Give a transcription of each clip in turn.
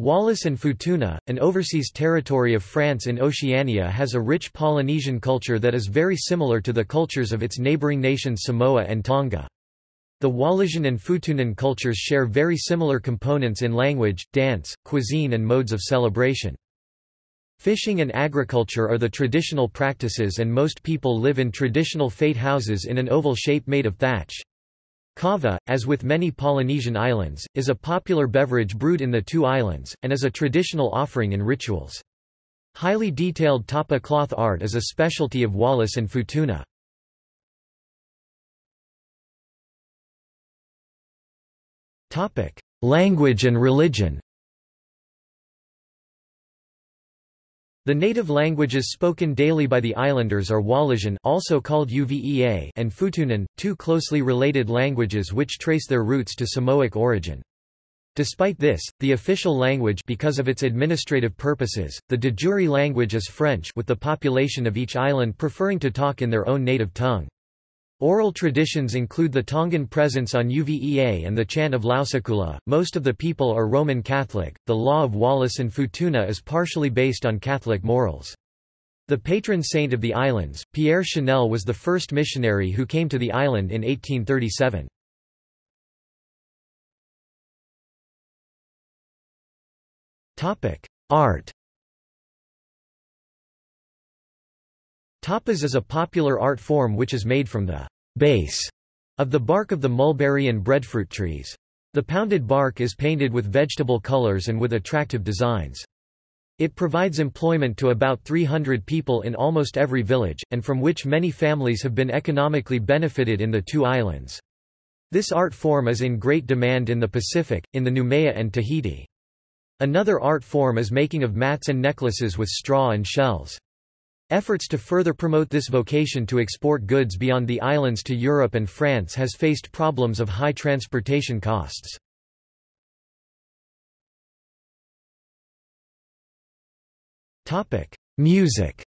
Wallis and Futuna, an overseas territory of France in Oceania has a rich Polynesian culture that is very similar to the cultures of its neighbouring nations Samoa and Tonga. The Wallisian and Futunan cultures share very similar components in language, dance, cuisine and modes of celebration. Fishing and agriculture are the traditional practices and most people live in traditional fate houses in an oval shape made of thatch. Kava, as with many Polynesian islands, is a popular beverage brewed in the two islands, and is a traditional offering in rituals. Highly detailed tapa cloth art is a specialty of Wallis and Futuna. Language and religion The native languages spoken daily by the islanders are Wallisian also called Uvea and Futunan, two closely related languages which trace their roots to Samoic origin. Despite this, the official language because of its administrative purposes, the de jure language is French with the population of each island preferring to talk in their own native tongue. Oral traditions include the Tongan presence on Uvea and the chant of Lausakula. Most of the people are Roman Catholic. The law of Wallis and Futuna is partially based on Catholic morals. The patron saint of the islands, Pierre Chanel was the first missionary who came to the island in 1837. Art Tapas is a popular art form which is made from the base of the bark of the mulberry and breadfruit trees. The pounded bark is painted with vegetable colors and with attractive designs. It provides employment to about 300 people in almost every village, and from which many families have been economically benefited in the two islands. This art form is in great demand in the Pacific, in the Noumea and Tahiti. Another art form is making of mats and necklaces with straw and shells. Efforts to further promote this vocation to export goods beyond the islands to Europe and France has faced problems of high transportation costs. Music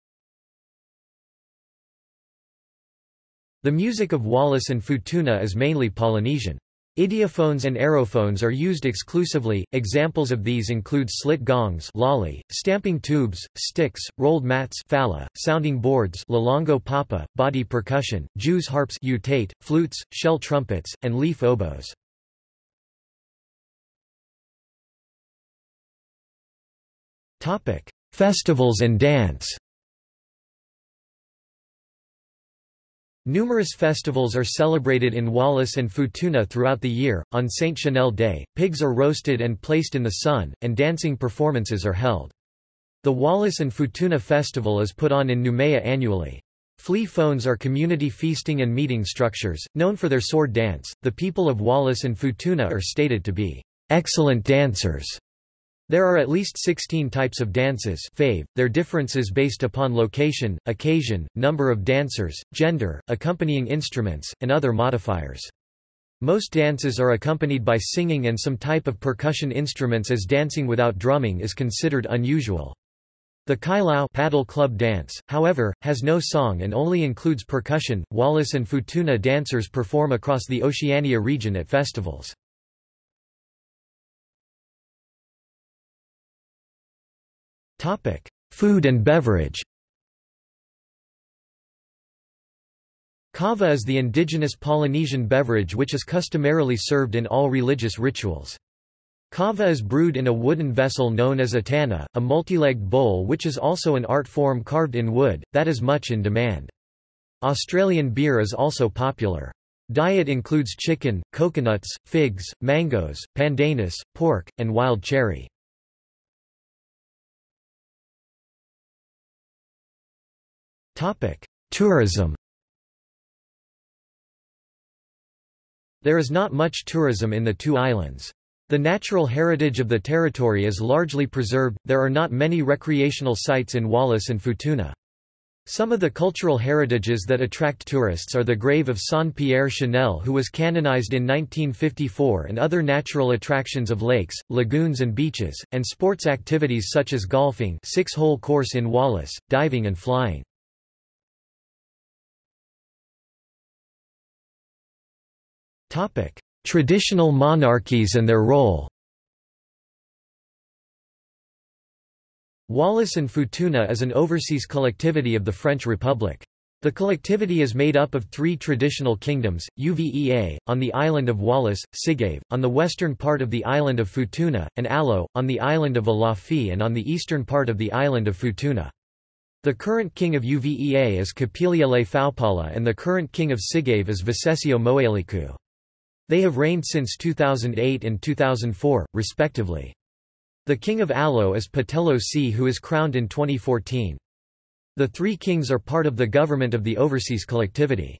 The music of Wallis and Futuna is mainly Polynesian. Idiophones and aerophones are used exclusively. Examples of these include slit gongs, lali, stamping tubes, sticks, rolled mats, fala, sounding boards, lalongo papa, body percussion, Jews harps, utate, flutes, shell trumpets, and leaf oboes. Topic: Festivals and dance. Numerous festivals are celebrated in Wallis and Futuna throughout the year. On Saint Chanel Day, pigs are roasted and placed in the sun, and dancing performances are held. The Wallis and Futuna Festival is put on in Noumea annually. Fale fono are community feasting and meeting structures, known for their sword dance. The people of Wallis and Futuna are stated to be excellent dancers there are at least 16 types of dances fave, their differences based upon location, occasion, number of dancers, gender, accompanying instruments, and other modifiers. Most dances are accompanied by singing and some type of percussion instruments as dancing without drumming is considered unusual. The kailao paddle club dance, however, has no song and only includes percussion. Wallis and Futuna dancers perform across the Oceania region at festivals. Topic: Food and beverage. Kava is the indigenous Polynesian beverage which is customarily served in all religious rituals. Kava is brewed in a wooden vessel known as a tana, a multi-legged bowl which is also an art form carved in wood, that is much in demand. Australian beer is also popular. Diet includes chicken, coconuts, figs, mangoes, pandanus, pork, and wild cherry. Tourism There is not much tourism in the two islands. The natural heritage of the territory is largely preserved, there are not many recreational sites in Wallis and Futuna. Some of the cultural heritages that attract tourists are the grave of Saint-Pierre Chanel who was canonized in 1954 and other natural attractions of lakes, lagoons and beaches, and sports activities such as golfing six-hole course in Wallis, diving and flying. Traditional monarchies and their role Wallis and Futuna is an overseas collectivity of the French Republic. The collectivity is made up of three traditional kingdoms, Uvea, on the island of Wallis, Sigave, on the western part of the island of Futuna, and Alo, on the island of Alofi and on the eastern part of the island of Futuna. The current king of Uvea is Kapiliele Faupala and the current king of Sigave is Visesio Moeliku. They have reigned since 2008 and 2004, respectively. The king of Alo is Petelo Sea who is crowned in 2014. The three kings are part of the government of the overseas collectivity.